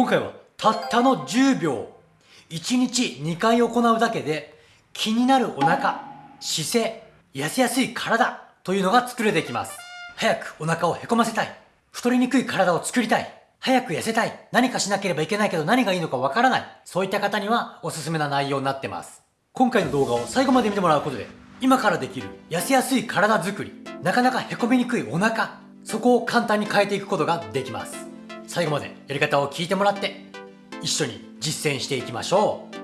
今回はたったの10秒。1日2回行うだけで気になるお腹姿勢痩せやすい体というのが作れてきます。早くお腹をへこませたい。太りにくい体を作りたい。早く痩せたい。何かしなければいけないけど何がいいのかわからない。そういった方にはおすすめな内容になってます。今回の動画を最後まで見てもらうことで今からできる痩せやすい体づくりなかなかへこみにくいお腹そこを簡単に変えていくことができます。最後までやり方を聞いてもらって一緒に実践していきましょう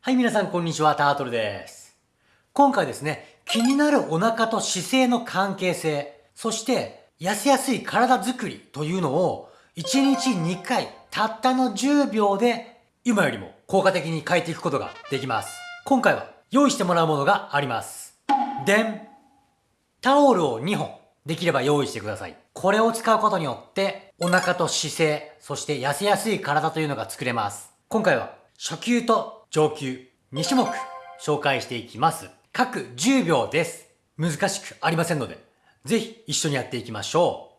はい、皆さんこんにちは、タートルです。今回ですね、気になるお腹と姿勢の関係性、そして痩せやすい体づくりというのを1日2回たったの10秒で今よりも効果的に変えていくことができます。今回は用意してもらうものがあります。でんタオルを2本できれば用意してください。これを使うことによってお腹と姿勢、そして痩せやすい体というのが作れます。今回は初級と上級2種目紹介していきます。各10秒です。難しくありませんのでぜひ一緒にやっていきましょ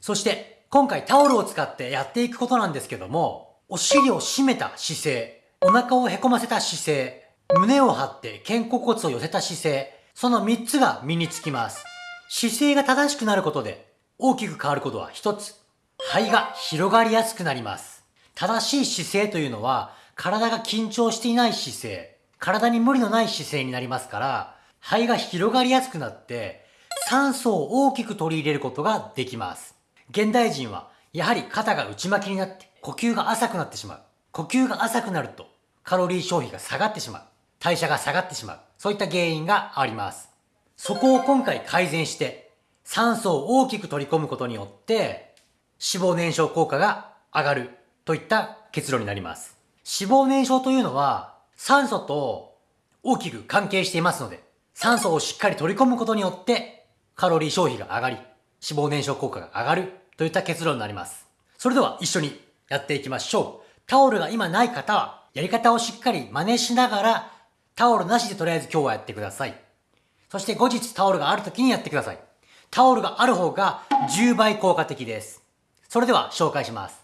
う。そして今回タオルを使ってやっていくことなんですけども、お尻を締めた姿勢、お腹をへこませた姿勢、胸を張って肩甲骨を寄せた姿勢、その3つが身につきます。姿勢が正しくなることで大きく変わることは1つ。肺が広がりやすくなります。正しい姿勢というのは体が緊張していない姿勢、体に無理のない姿勢になりますから、肺が広がりやすくなって酸素を大きく取り入れることができます。現代人はやはり肩が内巻きになって呼吸が浅くなってしまう。呼吸が浅くなるとカロリー消費が下がってしまう。代謝が下がってしまう。そういった原因があります。そこを今回改善して酸素を大きく取り込むことによって脂肪燃焼効果が上がるといった結論になります。脂肪燃焼というのは酸素と大きく関係していますので酸素をしっかり取り込むことによってカロリー消費が上がり、脂肪燃焼効果が上がるといった結論になります。それでは一緒にやっていきましょう。タオルが今ない方は、やり方をしっかり真似しながら、タオルなしでとりあえず今日はやってください。そして後日タオルがある時にやってください。タオルがある方が10倍効果的です。それでは紹介します。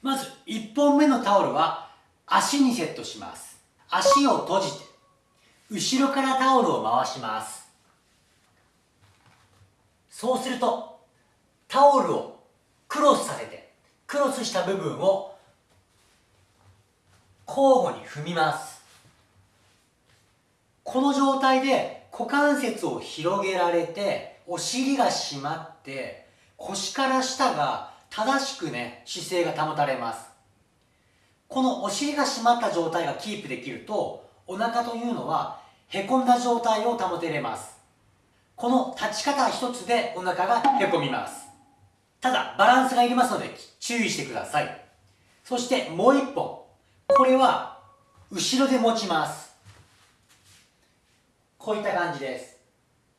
まず1本目のタオルは足にセットします。足を閉じて、後ろからタオルを回します。そうするとタオルをクロスさせてクロスした部分を交互に踏みます。この状態で股関節を広げられてお尻が締まって腰から下が正しくね姿勢が保たれます。このお尻が締まった状態がキープできるとお腹というのはへこんだ状態を保てれます。この立ち方一つでお腹がへこみます。ただ、バランスがいりますので注意してください。そしてもう一本。これは、後ろで持ちます。こういった感じです。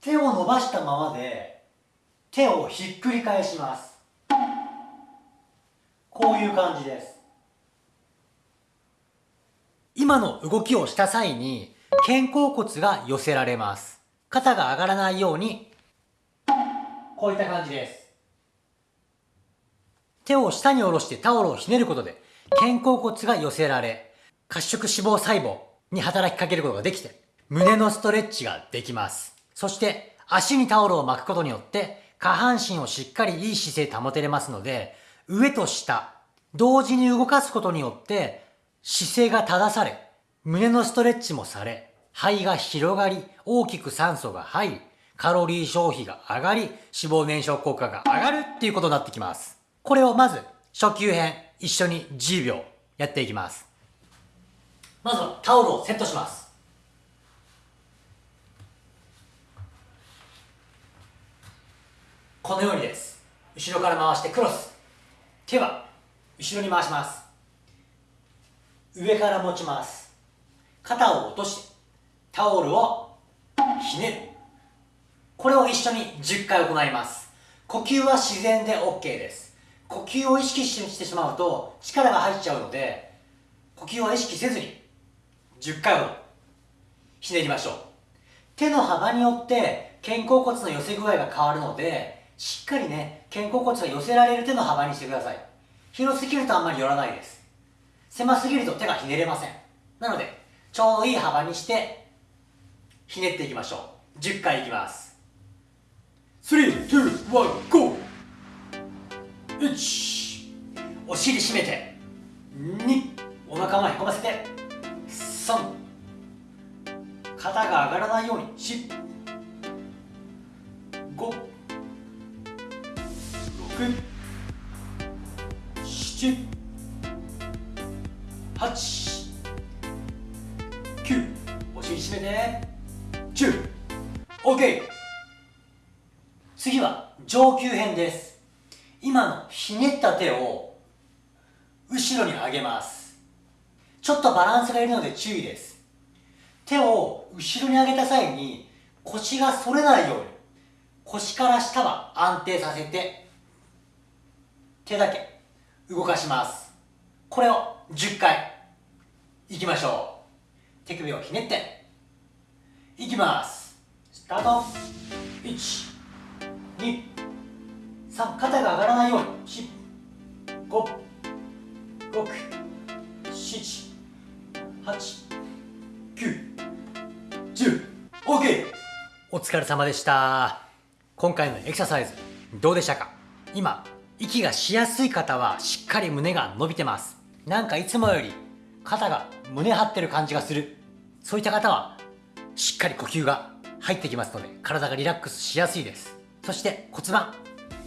手を伸ばしたままで、手をひっくり返します。こういう感じです。今の動きをした際に、肩甲骨が寄せられます。肩が上がらないように、こういった感じです。手を下に下ろしてタオルをひねることで、肩甲骨が寄せられ、褐色脂肪細胞に働きかけることができて、胸のストレッチができます。そして、足にタオルを巻くことによって、下半身をしっかりいい姿勢保てれますので、上と下、同時に動かすことによって、姿勢が正され、胸のストレッチもされ、肺が広がり、大きく酸素が入り、カロリー消費が上がり、脂肪燃焼効果が上がるっていうことになってきます。これをまず、初級編、一緒に10秒やっていきます。まずはタオルをセットします。このようにです。後ろから回してクロス。手は後ろに回します。上から持ちます。肩を落としてタオルをひねる。これを一緒に10回行います。呼吸は自然で OK です。呼吸を意識してしまうと力が入っちゃうので呼吸は意識せずに10回ほどひねりましょう。手の幅によって肩甲骨の寄せ具合が変わるのでしっかりね肩甲骨が寄せられる手の幅にしてください。広すぎるとあんまり寄らないです。狭すぎると手がひねれません。なのでちょうどいい幅にしてひねっていきましょう。10回いきます。3、2、1、GO! 1お尻締めて。2お腹前へこませて。3肩が上がらないように。4 5 6 7 8 9お尻締めて10 OK 次は上級編です。今のひねった手を後ろに上げます。ちょっとバランスがいるので注意です。手を後ろに上げた際に腰が反れないように腰から下は安定させて手だけ動かします。これを10回。いきましょう。手首をひねって。いきます。スタート。1 2 3肩が上がらないように。4 5 6 7 8 9 10 OK お疲れ様でした。今回のエクササイズどうでしたか？今息がしやすい方はしっかり胸が伸びてます。なんかいつもより肩が胸張ってる感じがする。そういった方はしっかり呼吸が入ってきますので体がリラックスしやすいです。そして骨盤。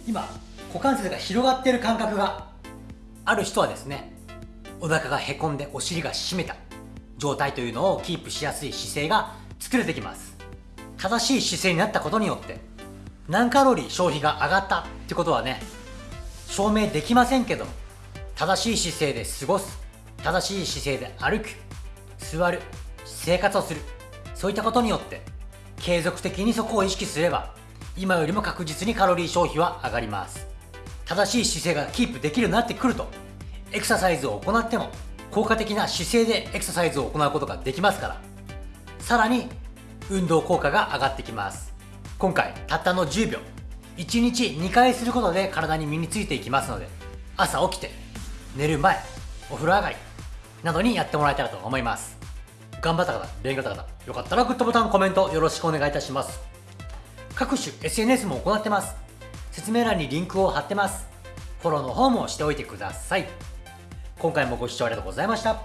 今股関節が広がっている感覚がある人はですねお腹がへこんでお尻が締めた。状態というのをキープしやすい姿勢が作れてきます。正しい姿勢になったことによって何カロリー消費が上がったってことはね証明できませんけど正しい姿勢で過ごす正しい姿勢で歩く座る生活をするそういったことによって継続的にそこを意識すれば今よりも確実にカロリー消費は上がります。正しい姿勢がキープできるようになってくるとエクササイズを行っても効果的な姿勢でエクササイズを行うことができますから。さらに運動効果が上がってきます。今回たったの10秒1日2回することで体に身についていきますので朝起きて寝る前お風呂上がりなどにやってもらえたらと思います。頑張った方勉強した方よかったらグッドボタンコメントよろしくお願いいたします。各種 SNS も行ってます。説明欄にリンクを貼ってます。フォローの方もしておいてください。今回もご視聴ありがとうございました。